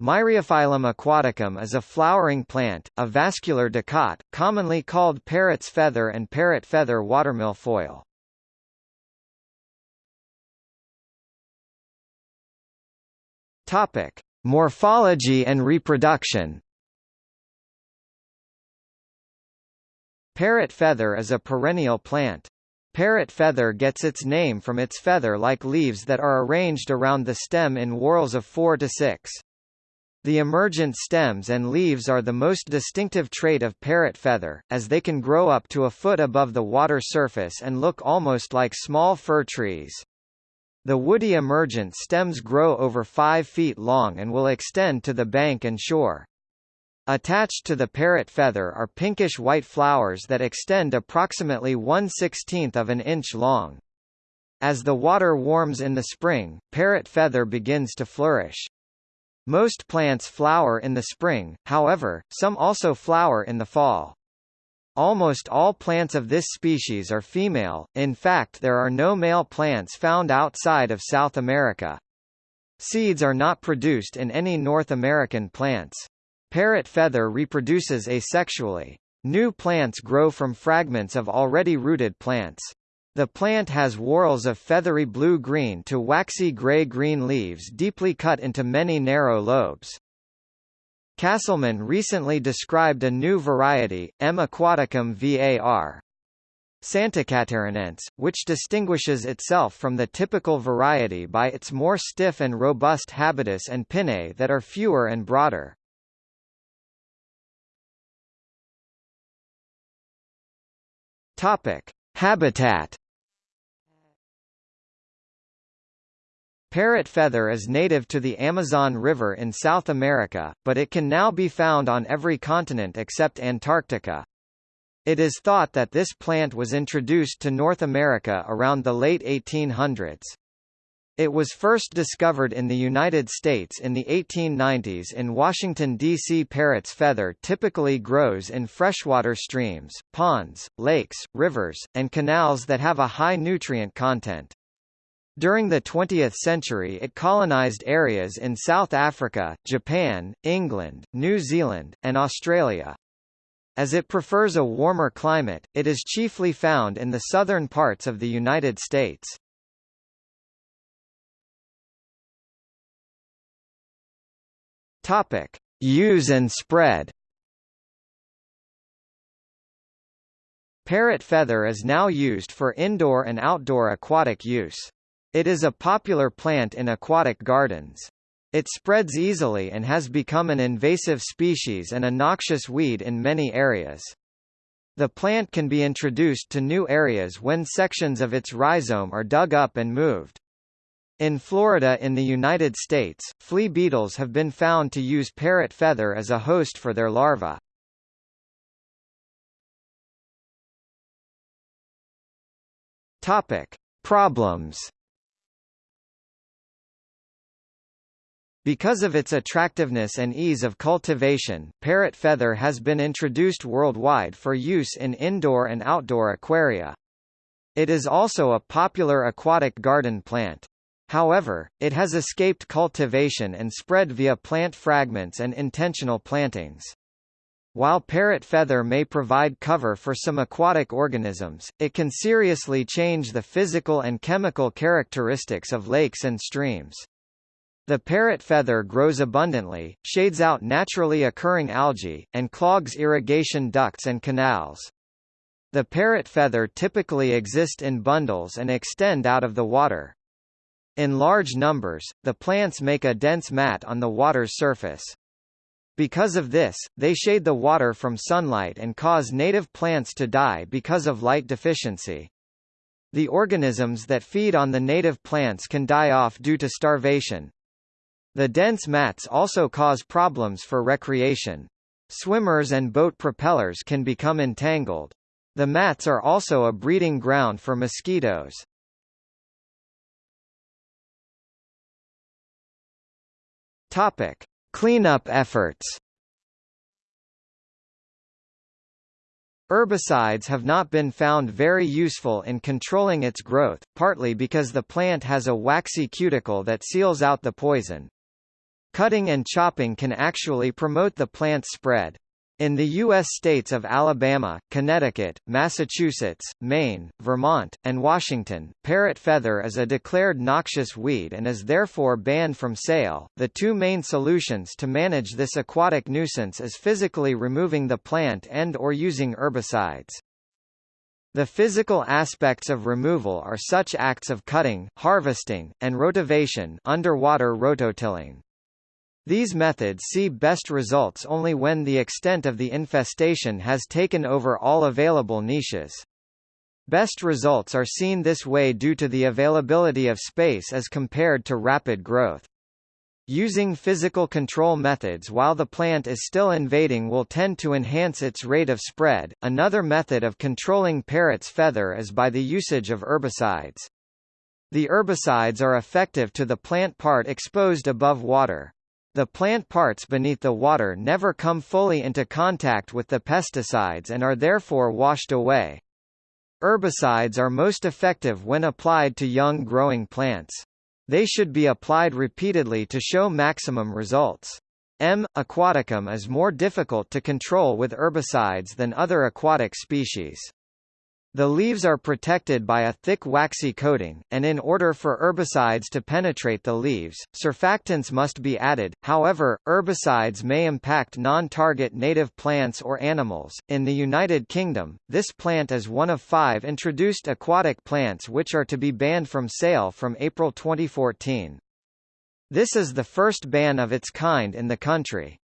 Myriophyllum aquaticum is a flowering plant, a vascular dicot, commonly called parrot's feather and parrot feather watermilfoil. Topic: Morphology and reproduction. Parrot feather is a perennial plant. Parrot feather gets its name from its feather-like leaves that are arranged around the stem in whorls of 4 to 6. The emergent stems and leaves are the most distinctive trait of parrot feather, as they can grow up to a foot above the water surface and look almost like small fir trees. The woody emergent stems grow over 5 feet long and will extend to the bank and shore. Attached to the parrot feather are pinkish-white flowers that extend approximately 1 16th of an inch long. As the water warms in the spring, parrot feather begins to flourish. Most plants flower in the spring, however, some also flower in the fall. Almost all plants of this species are female, in fact there are no male plants found outside of South America. Seeds are not produced in any North American plants. Parrot feather reproduces asexually. New plants grow from fragments of already rooted plants. The plant has whorls of feathery blue-green to waxy gray-green leaves deeply cut into many narrow lobes. Kasselmann recently described a new variety, M. aquaticum var. santacatarinense, which distinguishes itself from the typical variety by its more stiff and robust habitus and pinnae that are fewer and broader. Topic: Habitat Parrot feather is native to the Amazon River in South America, but it can now be found on every continent except Antarctica. It is thought that this plant was introduced to North America around the late 1800s. It was first discovered in the United States in the 1890s in Washington, D.C. Parrot's feather typically grows in freshwater streams, ponds, lakes, rivers, and canals that have a high nutrient content. During the 20th century it colonized areas in South Africa, Japan, England, New Zealand, and Australia. As it prefers a warmer climate, it is chiefly found in the southern parts of the United States. Topic: Use and spread. Parrot feather is now used for indoor and outdoor aquatic use. It is a popular plant in aquatic gardens. It spreads easily and has become an invasive species and a noxious weed in many areas. The plant can be introduced to new areas when sections of its rhizome are dug up and moved. In Florida in the United States, flea beetles have been found to use parrot feather as a host for their larvae. Topic: Problems Because of its attractiveness and ease of cultivation, parrot feather has been introduced worldwide for use in indoor and outdoor aquaria. It is also a popular aquatic garden plant. However, it has escaped cultivation and spread via plant fragments and intentional plantings. While parrot feather may provide cover for some aquatic organisms, it can seriously change the physical and chemical characteristics of lakes and streams. The parrot feather grows abundantly, shades out naturally occurring algae, and clogs irrigation ducts and canals. The parrot feather typically exist in bundles and extend out of the water. In large numbers, the plants make a dense mat on the water's surface. Because of this, they shade the water from sunlight and cause native plants to die because of light deficiency. The organisms that feed on the native plants can die off due to starvation, the dense mats also cause problems for recreation. Swimmers and boat propellers can become entangled. The mats are also a breeding ground for mosquitoes. Topic: Cleanup efforts. Herbicides have not been found very useful in controlling its growth, partly because the plant has a waxy cuticle that seals out the poison. Cutting and chopping can actually promote the plant's spread. In the U.S. states of Alabama, Connecticut, Massachusetts, Maine, Vermont, and Washington, parrot feather is a declared noxious weed and is therefore banned from sale. The two main solutions to manage this aquatic nuisance is physically removing the plant and or using herbicides. The physical aspects of removal are such acts of cutting, harvesting, and rotovation underwater rototilling. These methods see best results only when the extent of the infestation has taken over all available niches. Best results are seen this way due to the availability of space as compared to rapid growth. Using physical control methods while the plant is still invading will tend to enhance its rate of spread. Another method of controlling parrot's feather is by the usage of herbicides. The herbicides are effective to the plant part exposed above water. The plant parts beneath the water never come fully into contact with the pesticides and are therefore washed away. Herbicides are most effective when applied to young growing plants. They should be applied repeatedly to show maximum results. M. aquaticum is more difficult to control with herbicides than other aquatic species. The leaves are protected by a thick waxy coating, and in order for herbicides to penetrate the leaves, surfactants must be added. However, herbicides may impact non-target native plants or animals. In the United Kingdom, this plant is one of five introduced aquatic plants which are to be banned from sale from April 2014. This is the first ban of its kind in the country.